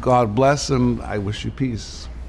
God bless, him. I wish you peace.